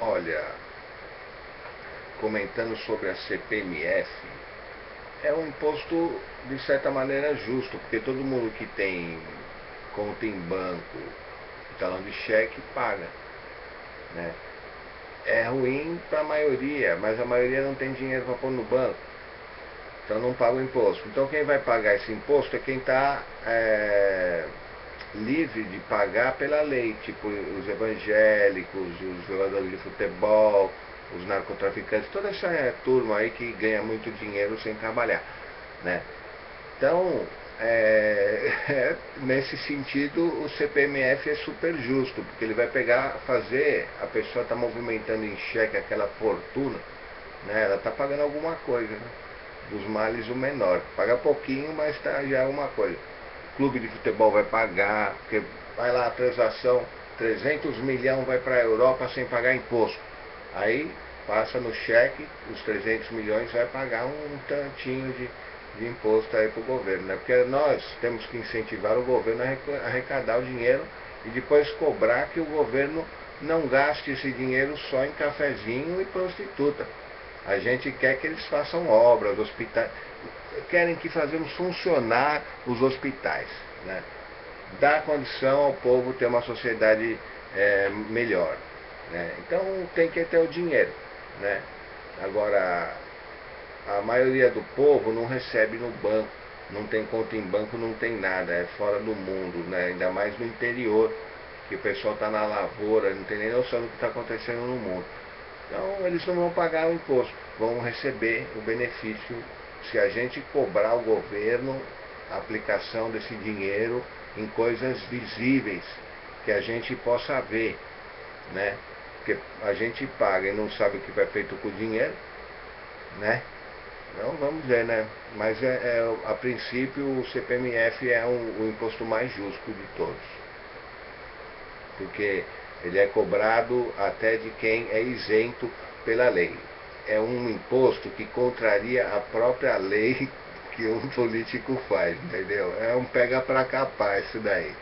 Olha, comentando sobre a CPMF, é um imposto de certa maneira justo, porque todo mundo que tem conta em banco, talão de cheque, paga. Né? É ruim para a maioria, mas a maioria não tem dinheiro para pôr no banco. Então não paga o imposto. Então quem vai pagar esse imposto é quem está é, livre de pagar pela lei, tipo os evangélicos, os jogadores de futebol, os narcotraficantes, toda essa turma aí que ganha muito dinheiro sem trabalhar. Né? Então, é, é, nesse sentido, o CPMF é super justo, porque ele vai pegar, fazer, a pessoa está movimentando em cheque aquela fortuna, né? ela está pagando alguma coisa, né? dos males o menor. Paga pouquinho, mas tá, já é uma coisa. Clube de futebol vai pagar, porque vai lá a transação, 300 milhões vai para a Europa sem pagar imposto. Aí passa no cheque, os 300 milhões vai pagar um tantinho de, de imposto aí para o governo. Né? Porque nós temos que incentivar o governo a arrecadar o dinheiro e depois cobrar que o governo não gaste esse dinheiro só em cafezinho e prostituta. A gente quer que eles façam obras, hospitais, querem que fazemos funcionar os hospitais. Né? Dar condição ao povo ter uma sociedade é, melhor. Né? Então tem que ter o dinheiro. Né? Agora, a maioria do povo não recebe no banco, não tem conta em banco, não tem nada, é fora do mundo, né? ainda mais no interior, que o pessoal está na lavoura, não tem nem noção do que está acontecendo no mundo. Então eles não vão pagar o imposto, vão receber o benefício se a gente cobrar o governo a aplicação desse dinheiro em coisas visíveis, que a gente possa ver, né? Porque a gente paga e não sabe o que vai feito com o dinheiro, né? Então vamos ver, né? Mas é, é a princípio o CPMF é um, o imposto mais justo de todos. Porque ele é cobrado até de quem é isento pela lei. É um imposto que contraria a própria lei que um político faz, entendeu? É um pega para capar isso daí.